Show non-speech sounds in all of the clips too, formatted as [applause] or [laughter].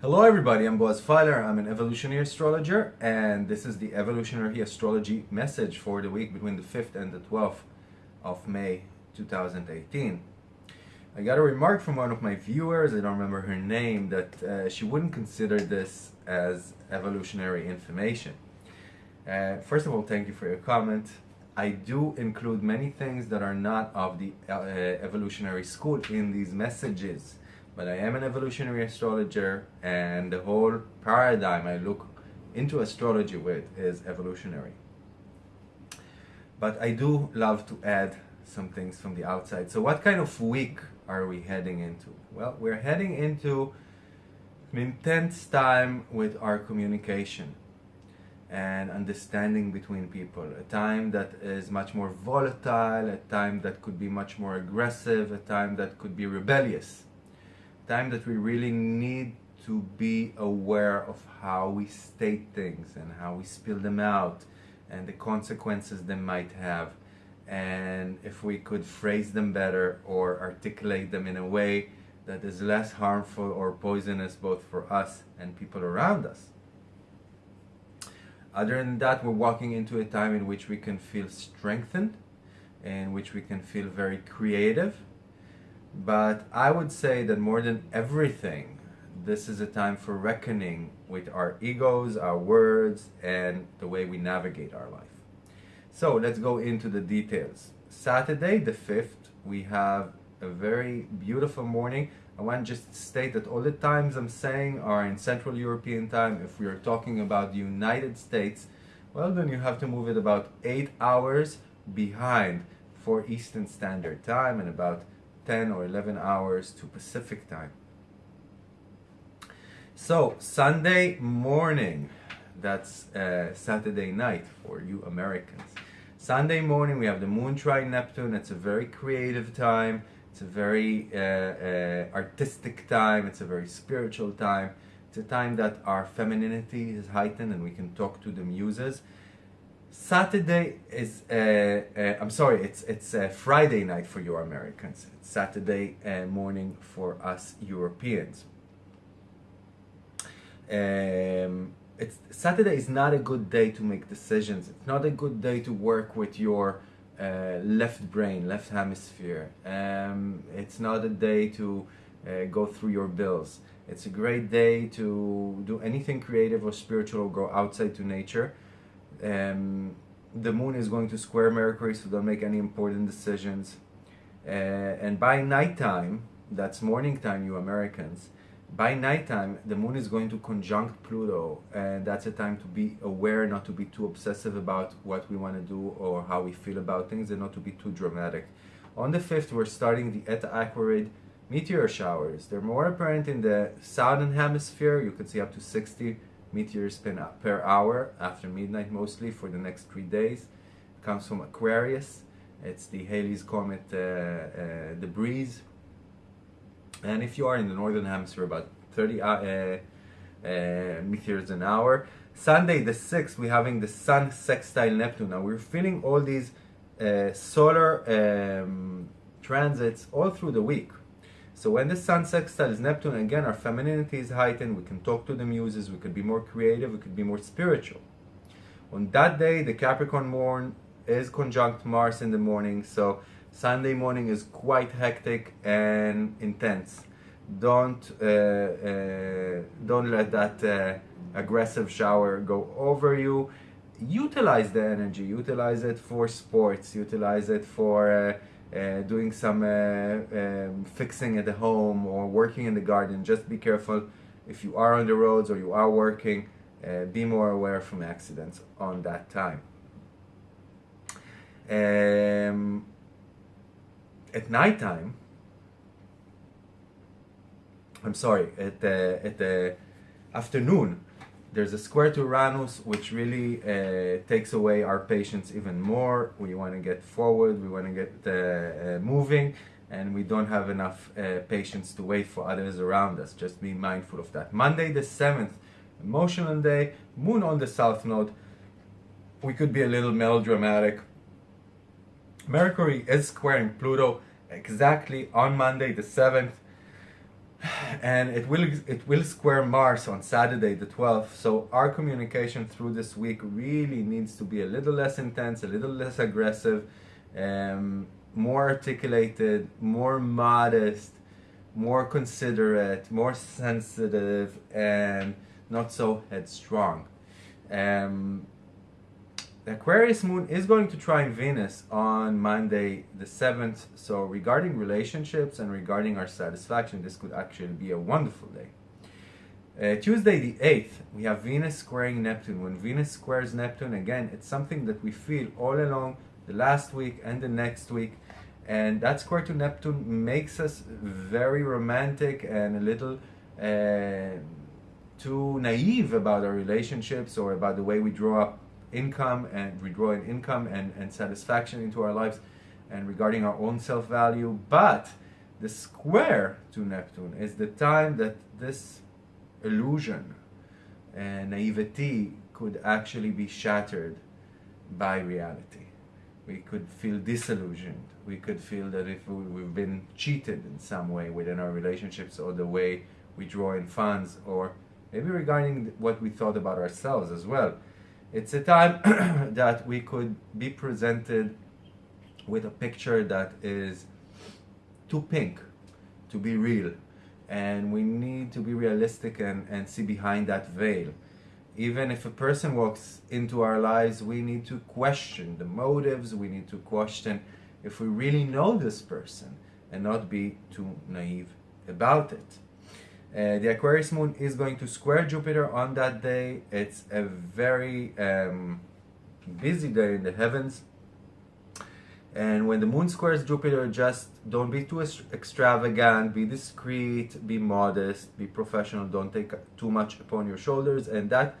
Hello everybody, I'm Boaz Feiler, I'm an evolutionary astrologer and this is the evolutionary astrology message for the week between the 5th and the 12th of May 2018. I got a remark from one of my viewers, I don't remember her name, that uh, she wouldn't consider this as evolutionary information. Uh, first of all, thank you for your comment. I do include many things that are not of the uh, evolutionary school in these messages but I am an evolutionary astrologer and the whole paradigm I look into astrology with is evolutionary. But I do love to add some things from the outside. So what kind of week are we heading into? Well, we're heading into an intense time with our communication and understanding between people. A time that is much more volatile, a time that could be much more aggressive, a time that could be rebellious time that we really need to be aware of how we state things and how we spill them out and the consequences they might have and if we could phrase them better or articulate them in a way that is less harmful or poisonous both for us and people around us. Other than that, we're walking into a time in which we can feel strengthened, in which we can feel very creative, but I would say that more than everything, this is a time for reckoning with our egos, our words, and the way we navigate our life. So let's go into the details. Saturday the 5th, we have a very beautiful morning. I want to just state that all the times I'm saying are in Central European time. If we are talking about the United States, well then you have to move it about 8 hours behind for Eastern Standard Time and about 10 or 11 hours to Pacific time. So Sunday morning, that's uh, Saturday night for you Americans. Sunday morning we have the moon trine Neptune. It's a very creative time. It's a very uh, uh, artistic time. It's a very spiritual time. It's a time that our femininity is heightened and we can talk to the muses. Saturday is, uh, uh, I'm sorry, it's, it's uh, Friday night for you Americans. It's Saturday morning for us Europeans. Um, it's, Saturday is not a good day to make decisions. It's not a good day to work with your uh, left brain, left hemisphere. Um, it's not a day to uh, go through your bills. It's a great day to do anything creative or spiritual or go outside to nature um, the moon is going to square Mercury, so don't make any important decisions. Uh, and by nighttime, that's morning time, you Americans, by nighttime, the moon is going to conjunct Pluto, and that's a time to be aware, not to be too obsessive about what we want to do or how we feel about things, and not to be too dramatic. On the 5th, we're starting the Eta Aquarid meteor showers. They're more apparent in the southern hemisphere. You can see up to 60 meteors per hour after midnight mostly for the next three days. It comes from Aquarius. It's the Halley's Comet uh, uh, debris. And if you are in the northern hemisphere, about 30 uh, uh, uh meteors an hour. Sunday the 6th, we're having the Sun sextile Neptune. Now we're feeling all these uh, solar um, transits all through the week. So when the sun sextiles Neptune, again, our femininity is heightened. We can talk to the muses. We could be more creative. We could be more spiritual. On that day, the Capricorn moon is conjunct Mars in the morning. So Sunday morning is quite hectic and intense. Don't uh, uh, don't let that uh, aggressive shower go over you. Utilize the energy. Utilize it for sports. Utilize it for uh, uh, doing some uh, um, fixing at the home or working in the garden, just be careful if you are on the roads or you are working, be more aware from accidents on that time. Um, at night time, I'm sorry, at the, at the afternoon, there's a square to Uranus which really uh, takes away our patience even more. We want to get forward, we want to get uh, moving, and we don't have enough uh, patience to wait for others around us. Just be mindful of that. Monday the 7th, emotional day, moon on the south node. We could be a little melodramatic. Mercury is squaring Pluto exactly on Monday the 7th and it will it will square Mars on Saturday the 12th so our communication through this week really needs to be a little less intense a little less aggressive um, more articulated more modest more considerate more sensitive and not so headstrong. Um, Aquarius moon is going to trine Venus on Monday the 7th. So regarding relationships and regarding our satisfaction, this could actually be a wonderful day. Uh, Tuesday the 8th, we have Venus squaring Neptune. When Venus squares Neptune, again, it's something that we feel all along the last week and the next week. And that square to Neptune makes us very romantic and a little uh, too naive about our relationships or about the way we draw up income and redrawing income and, and satisfaction into our lives and regarding our own self-value but the square to Neptune is the time that this illusion and naivety could actually be shattered by reality. We could feel disillusioned. We could feel that if we've been cheated in some way within our relationships or the way we draw in funds or maybe regarding what we thought about ourselves as well. It's a time [clears throat] that we could be presented with a picture that is too pink to be real. And we need to be realistic and, and see behind that veil. Even if a person walks into our lives, we need to question the motives, we need to question if we really know this person and not be too naive about it. Uh, the Aquarius moon is going to square Jupiter on that day. It's a very um, busy day in the heavens. And when the moon squares Jupiter, just don't be too extravagant, be discreet, be modest, be professional, don't take too much upon your shoulders. And that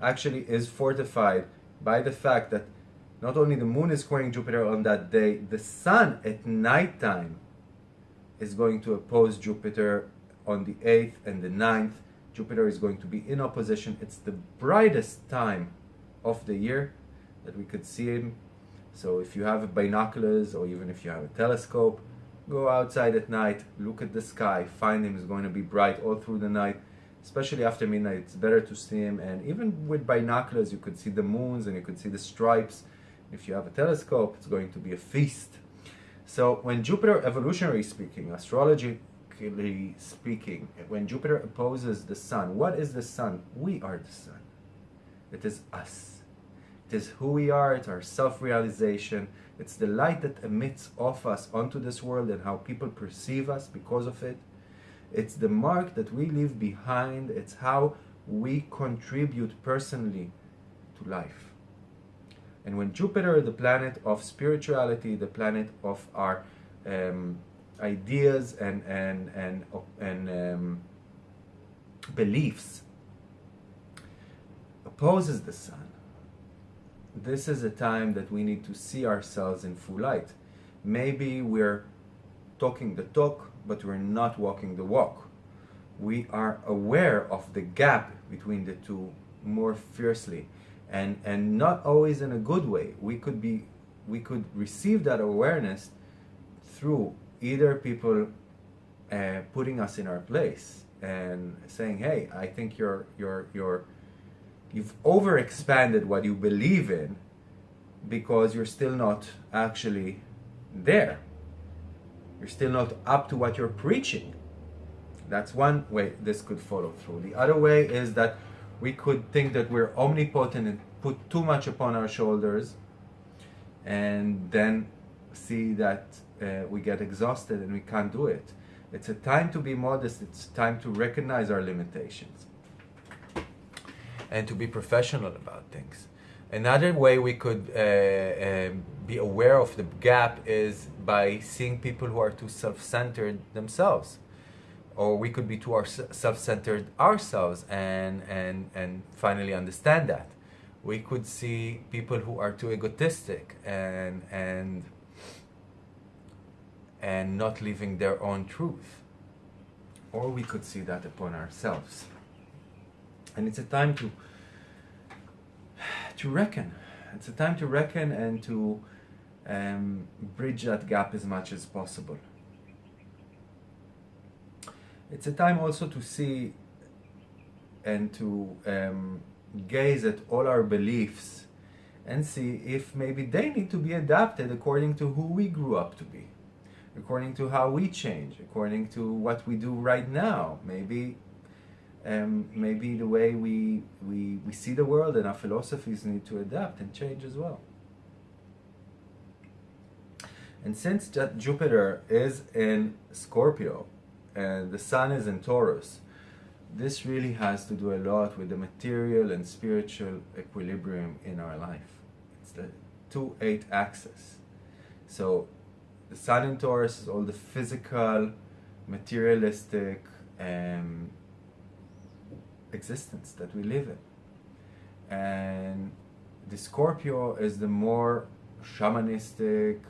actually is fortified by the fact that not only the moon is squaring Jupiter on that day, the sun at nighttime is going to oppose Jupiter on the 8th and the 9th. Jupiter is going to be in opposition. It's the brightest time of the year that we could see him. So if you have binoculars or even if you have a telescope, go outside at night, look at the sky, find him. It's going to be bright all through the night, especially after midnight. It's better to see him. And even with binoculars, you could see the moons and you could see the stripes. If you have a telescope, it's going to be a feast. So when Jupiter, evolutionary speaking, astrology practically speaking, when Jupiter opposes the sun, what is the sun? We are the sun. It is us. It is who we are, it's our self-realization. It's the light that emits off us onto this world and how people perceive us because of it. It's the mark that we leave behind. It's how we contribute personally to life. And when Jupiter, the planet of spirituality, the planet of our um, ideas and and and and um, beliefs opposes the sun. This is a time that we need to see ourselves in full light. Maybe we're talking the talk but we're not walking the walk. We are aware of the gap between the two more fiercely and and not always in a good way. We could be we could receive that awareness through either people uh, putting us in our place and saying, "Hey, I think you're you're you're you've overexpanded what you believe in because you're still not actually there. You're still not up to what you're preaching." That's one way this could follow through. The other way is that we could think that we're omnipotent and put too much upon our shoulders and then see that uh, we get exhausted and we can't do it. It's a time to be modest, it's time to recognize our limitations and to be professional about things. Another way we could uh, um, be aware of the gap is by seeing people who are too self-centered themselves. Or we could be too self-centered ourselves and, and, and finally understand that. We could see people who are too egotistic and, and and not living their own truth. Or we could see that upon ourselves. And it's a time to to reckon. It's a time to reckon and to um, bridge that gap as much as possible. It's a time also to see and to um, gaze at all our beliefs and see if maybe they need to be adapted according to who we grew up to be, according to how we change, according to what we do right now. Maybe, um, maybe the way we, we, we see the world and our philosophies need to adapt and change as well. And since Jupiter is in Scorpio and the Sun is in Taurus, this really has to do a lot with the material and spiritual equilibrium in our life. It's the 2-8 axis. So the Sun in Taurus is all the physical, materialistic um, existence that we live in. And the Scorpio is the more shamanistic,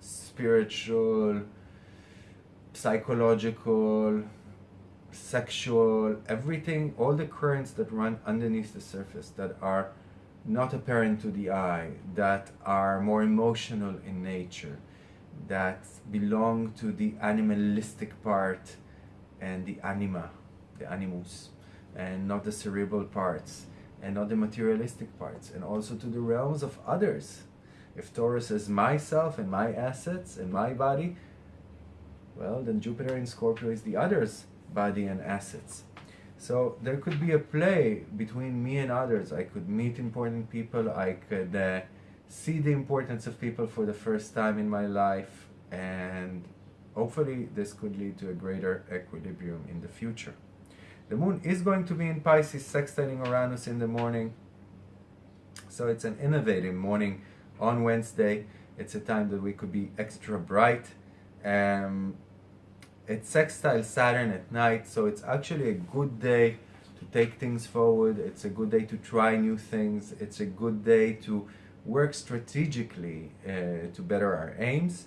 spiritual, psychological, sexual, everything, all the currents that run underneath the surface that are not apparent to the eye, that are more emotional in nature, that belong to the animalistic part and the anima, the animus, and not the cerebral parts, and not the materialistic parts, and also to the realms of others. If Taurus is myself and my assets and my body, well, then Jupiter in Scorpio is the others body and assets. So there could be a play between me and others. I could meet important people. I could uh, see the importance of people for the first time in my life. And hopefully this could lead to a greater equilibrium in the future. The moon is going to be in Pisces, sextiling Uranus in the morning. So it's an innovative morning on Wednesday. It's a time that we could be extra bright. Um, it's sextile Saturn at night, so it's actually a good day to take things forward. It's a good day to try new things. It's a good day to work strategically uh, to better our aims.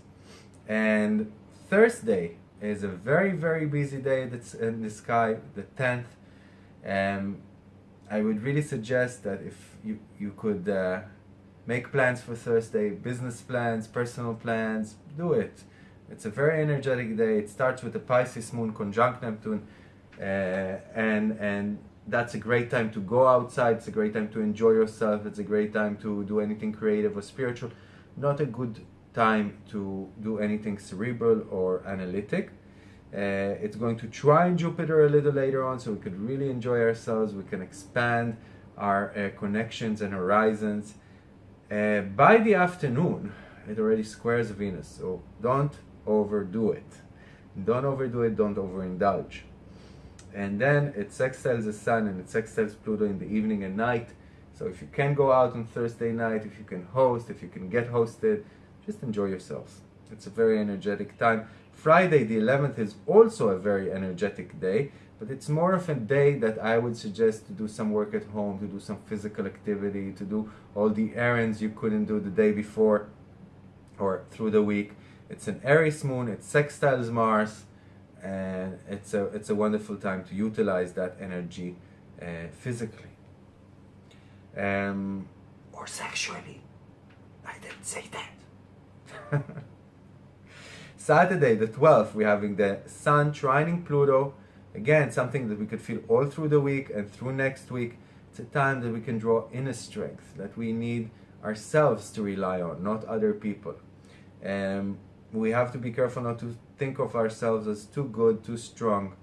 And Thursday is a very, very busy day that's in the sky, the 10th. Um, I would really suggest that if you, you could uh, make plans for Thursday, business plans, personal plans, do it. It's a very energetic day. It starts with the Pisces moon conjunct Neptune, uh, and and that's a great time to go outside. It's a great time to enjoy yourself. It's a great time to do anything creative or spiritual. Not a good time to do anything cerebral or analytic. Uh, it's going to trine Jupiter a little later on, so we could really enjoy ourselves. We can expand our uh, connections and horizons. Uh, by the afternoon, it already squares Venus, so don't overdo it. Don't overdo it, don't overindulge. And then it sextiles the sun and it sextiles Pluto in the evening and night. So if you can go out on Thursday night, if you can host, if you can get hosted, just enjoy yourselves. It's a very energetic time. Friday the 11th is also a very energetic day, but it's more of a day that I would suggest to do some work at home, to do some physical activity, to do all the errands you couldn't do the day before or through the week. It's an Aries moon, it sextiles Mars, and it's a, it's a wonderful time to utilize that energy uh, physically. Um, or sexually. I didn't say that. [laughs] Saturday, the 12th, we're having the Sun trining Pluto. Again, something that we could feel all through the week and through next week. It's a time that we can draw inner strength, that we need ourselves to rely on, not other people. Um, we have to be careful not to think of ourselves as too good, too strong,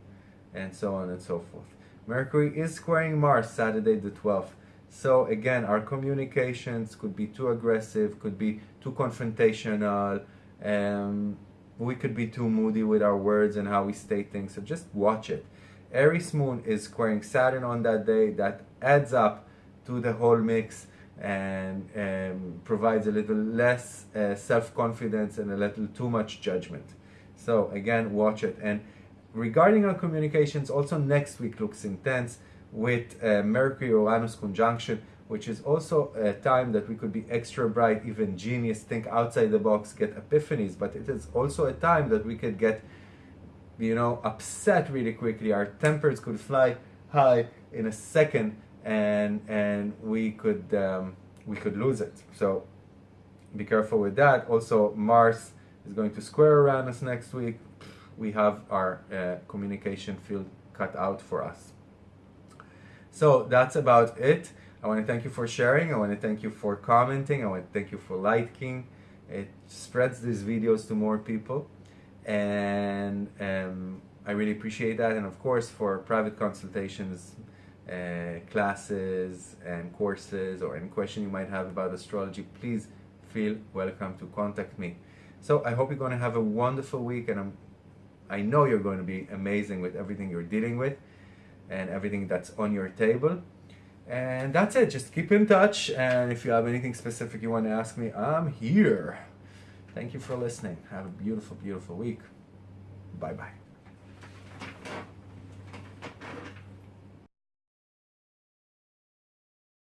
and so on and so forth. Mercury is squaring Mars Saturday the 12th. So again, our communications could be too aggressive, could be too confrontational, um, we could be too moody with our words and how we state things. So just watch it. Aries Moon is squaring Saturn on that day. That adds up to the whole mix and um, provides a little less uh, self-confidence and a little too much judgment. So again, watch it. And regarding our communications, also next week looks intense with uh, Mercury-Uranus conjunction. which is also a time that we could be extra bright, even genius, think outside the box, get epiphanies, but it is also a time that we could get, you know, upset really quickly. Our tempers could fly high in a second, and and we could um, we could lose it. So be careful with that. Also, Mars is going to square Uranus next week. We have our uh, communication field cut out for us. So that's about it. I want to thank you for sharing. I want to thank you for commenting. I want to thank you for liking. It spreads these videos to more people. And um, I really appreciate that. And of course, for private consultations, uh, classes, and courses, or any question you might have about astrology, please feel welcome to contact me. So I hope you're going to have a wonderful week, and I'm, I know you're going to be amazing with everything you're dealing with and everything that's on your table. And that's it. Just keep in touch. And if you have anything specific you want to ask me, I'm here. Thank you for listening. Have a beautiful, beautiful week. Bye bye.